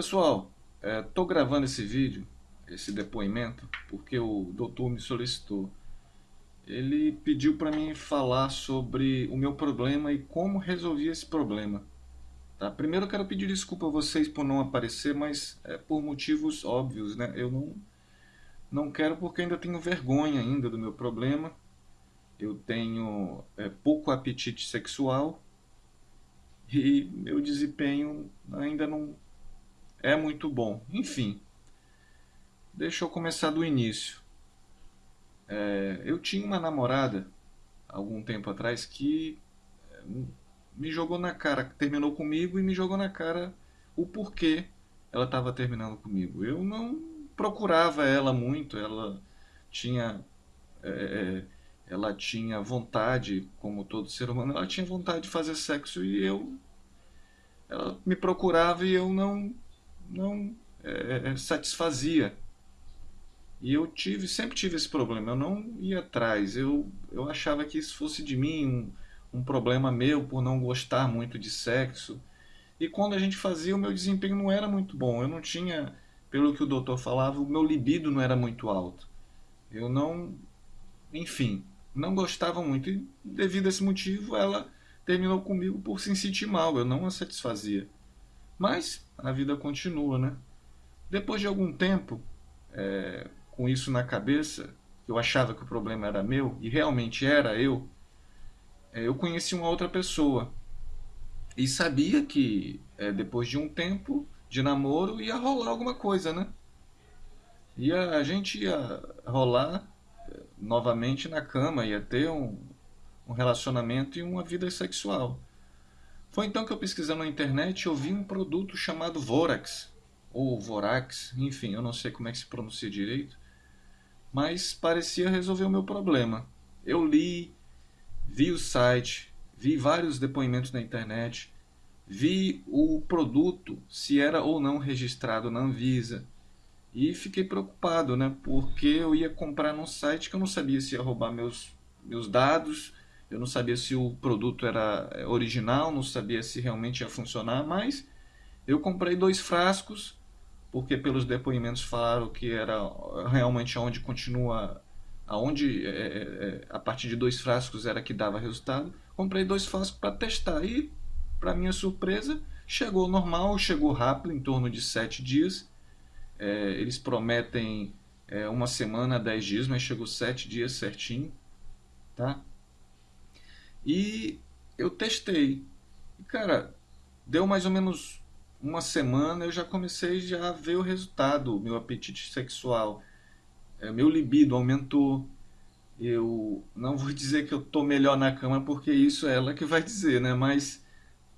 Pessoal, estou é, gravando esse vídeo, esse depoimento, porque o doutor me solicitou. Ele pediu para mim falar sobre o meu problema e como resolvi esse problema. Tá? Primeiro eu quero pedir desculpa a vocês por não aparecer, mas é por motivos óbvios. Né? Eu não, não quero porque ainda tenho vergonha ainda do meu problema. Eu tenho é, pouco apetite sexual e meu desempenho ainda não é muito bom. Enfim, deixa eu começar do início. É, eu tinha uma namorada, algum tempo atrás, que é, me jogou na cara, terminou comigo e me jogou na cara o porquê ela estava terminando comigo. Eu não procurava ela muito, ela tinha... É, é, ela tinha vontade, como todo ser humano, ela tinha vontade de fazer sexo e eu ela me procurava e eu não não é, é, satisfazia. E eu tive, sempre tive esse problema, eu não ia atrás, eu, eu achava que isso fosse de mim, um, um problema meu por não gostar muito de sexo. E quando a gente fazia, o meu desempenho não era muito bom, eu não tinha, pelo que o doutor falava, o meu libido não era muito alto. Eu não, enfim, não gostava muito e devido a esse motivo ela terminou comigo por se sentir mal, eu não a satisfazia. Mas a vida continua, né? Depois de algum tempo, é, com isso na cabeça, eu achava que o problema era meu, e realmente era eu, é, eu conheci uma outra pessoa. E sabia que é, depois de um tempo de namoro ia rolar alguma coisa, né? E a gente ia rolar é, novamente na cama, ia ter um, um relacionamento e uma vida sexual. Foi então que eu pesquisando na internet eu vi um produto chamado Vorax, ou Vorax, enfim, eu não sei como é que se pronuncia direito, mas parecia resolver o meu problema. Eu li, vi o site, vi vários depoimentos na internet, vi o produto, se era ou não registrado na Anvisa, e fiquei preocupado, né, porque eu ia comprar num site que eu não sabia se ia roubar meus, meus dados, eu não sabia se o produto era é, original, não sabia se realmente ia funcionar, mas eu comprei dois frascos, porque pelos depoimentos falaram que era realmente onde continua, aonde é, é, a partir de dois frascos era que dava resultado. Comprei dois frascos para testar e, para minha surpresa, chegou normal, chegou rápido, em torno de sete dias. É, eles prometem uma semana, dez dias, mas chegou sete dias certinho, tá? E eu testei. E, cara, deu mais ou menos uma semana, eu já comecei já a ver o resultado, meu apetite sexual. É, meu libido aumentou. Eu não vou dizer que eu tô melhor na cama, porque isso é ela que vai dizer, né? Mas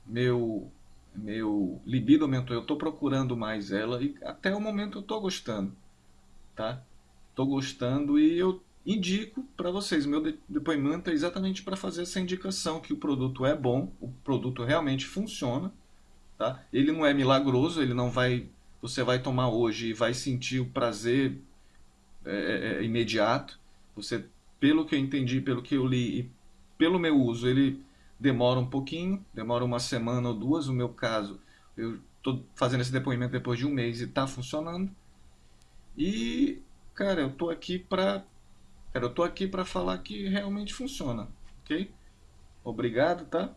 meu meu libido aumentou, eu tô procurando mais ela e até o momento eu tô gostando, tá? Tô gostando e eu indico para vocês. Meu depoimento é exatamente para fazer essa indicação que o produto é bom, o produto realmente funciona, tá? Ele não é milagroso, ele não vai, você vai tomar hoje e vai sentir o prazer é, é, é, imediato. Você, pelo que eu entendi, pelo que eu li e pelo meu uso, ele demora um pouquinho, demora uma semana ou duas. No meu caso, eu estou fazendo esse depoimento depois de um mês e está funcionando. E, cara, eu estou aqui para Cara, eu tô aqui para falar que realmente funciona, ok? Obrigado, tá?